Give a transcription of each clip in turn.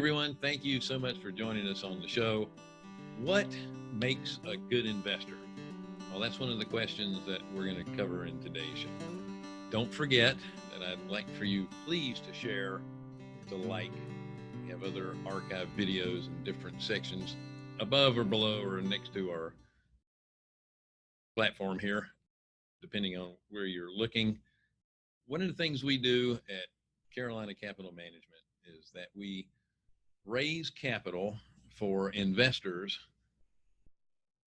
everyone. Thank you so much for joining us on the show. What makes a good investor? Well, that's one of the questions that we're going to cover in today's show. Don't forget that I'd like for you, please, to share, to like. We have other archive videos in different sections above or below or next to our platform here, depending on where you're looking. One of the things we do at Carolina Capital Management is that we raise capital for investors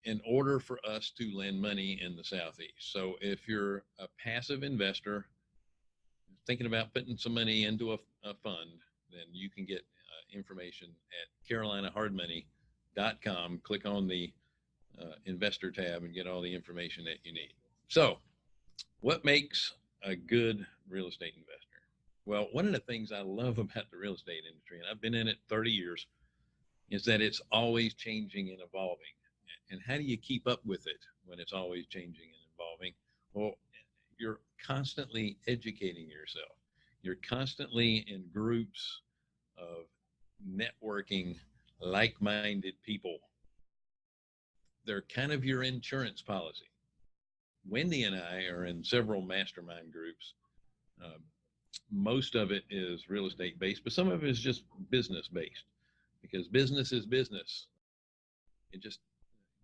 in order for us to lend money in the Southeast. So if you're a passive investor thinking about putting some money into a, a fund, then you can get uh, information at carolinahardmoney.com. Click on the uh, investor tab and get all the information that you need. So what makes a good real estate investor? Well, one of the things I love about the real estate industry, and I've been in it 30 years, is that it's always changing and evolving. And how do you keep up with it when it's always changing and evolving? Well, you're constantly educating yourself. You're constantly in groups of networking like minded people. They're kind of your insurance policy. Wendy and I are in several mastermind groups. Um, most of it is real estate based, but some of it is just business based because business is business. It just,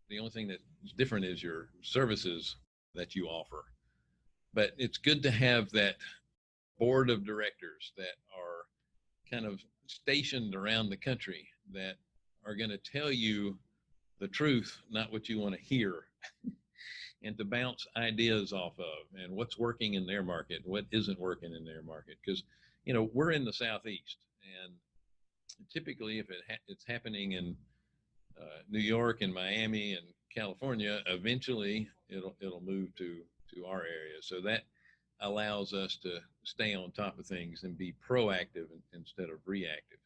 the only thing that's different is your services that you offer. But it's good to have that board of directors that are kind of stationed around the country that are going to tell you the truth, not what you want to hear. and to bounce ideas off of and what's working in their market, what isn't working in their market. Because, you know, we're in the Southeast and typically if it ha it's happening in uh, New York and Miami and California, eventually it'll, it'll move to, to our area. So that allows us to stay on top of things and be proactive instead of reactive.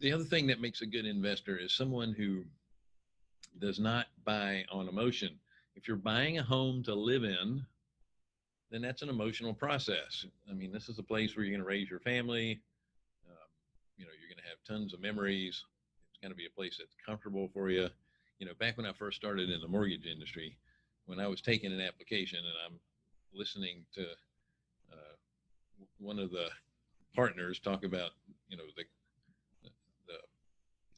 The other thing that makes a good investor is someone who does not buy on emotion. If you're buying a home to live in, then that's an emotional process. I mean, this is a place where you're going to raise your family. Um, you know, you're going to have tons of memories. It's going to be a place that's comfortable for you. You know, back when I first started in the mortgage industry, when I was taking an application and I'm listening to uh, one of the partners talk about, you know, the, the, the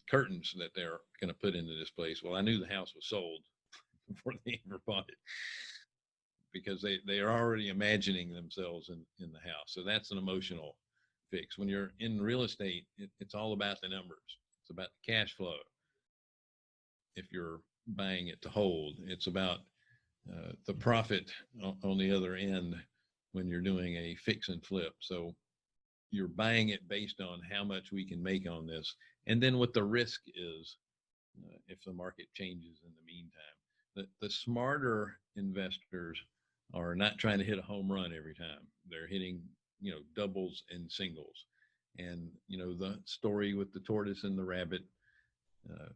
curtains that they're going to put into this place. Well, I knew the house was sold before they ever bought it because they, they are already imagining themselves in, in the house. So that's an emotional fix. When you're in real estate, it, it's all about the numbers. It's about the cash flow. If you're buying it to hold, it's about uh, the profit on, the other end when you're doing a fix and flip. So you're buying it based on how much we can make on this and then what the risk is uh, if the market changes in the the, the smarter investors are not trying to hit a home run every time. They're hitting, you know, doubles and singles. And, you know, the story with the tortoise and the rabbit, uh,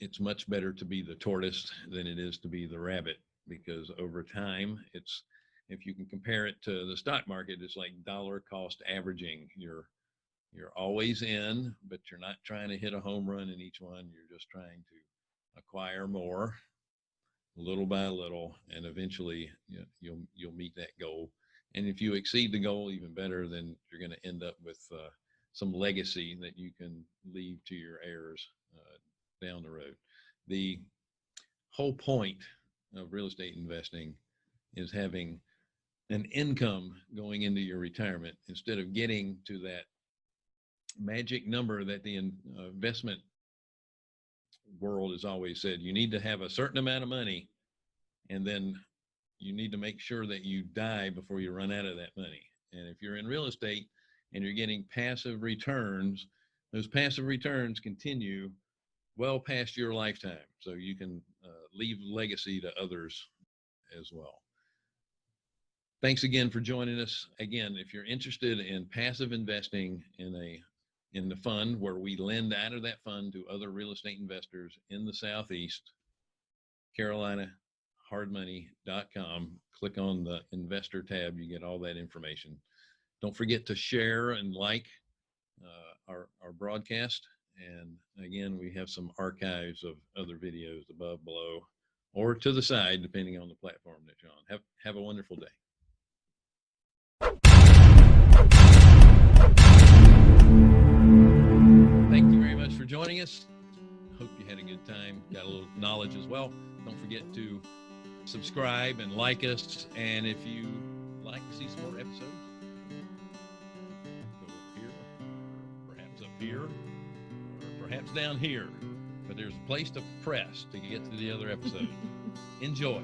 it's much better to be the tortoise than it is to be the rabbit because over time it's if you can compare it to the stock market it's like dollar cost averaging you're you're always in but you're not trying to hit a home run in each one you're just trying to acquire more little by little, and eventually you know, you'll you'll meet that goal. And if you exceed the goal even better, then you're going to end up with uh, some legacy that you can leave to your heirs uh, down the road. The whole point of real estate investing is having an income going into your retirement instead of getting to that magic number that the uh, investment world has always said you need to have a certain amount of money and then you need to make sure that you die before you run out of that money. And if you're in real estate and you're getting passive returns, those passive returns continue well past your lifetime. So you can uh, leave legacy to others as well. Thanks again for joining us. Again, if you're interested in passive investing in a in the fund where we lend out of that fund to other real estate investors in the Southeast, Carolina, hardmoney.com. Click on the investor tab. You get all that information. Don't forget to share and like uh, our, our broadcast. And again, we have some archives of other videos above, below, or to the side, depending on the platform that you're on. Have, have a wonderful day. For joining us. Hope you had a good time, got a little knowledge as well. Don't forget to subscribe and like us. And if you like to see some more episodes, go over here, perhaps up here, or perhaps down here. But there's a place to press to get to the other episode. Enjoy.